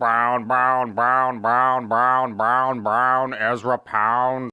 Brown, Brown, Brown, Brown, Brown, Brown, Brown, Ezra Pound.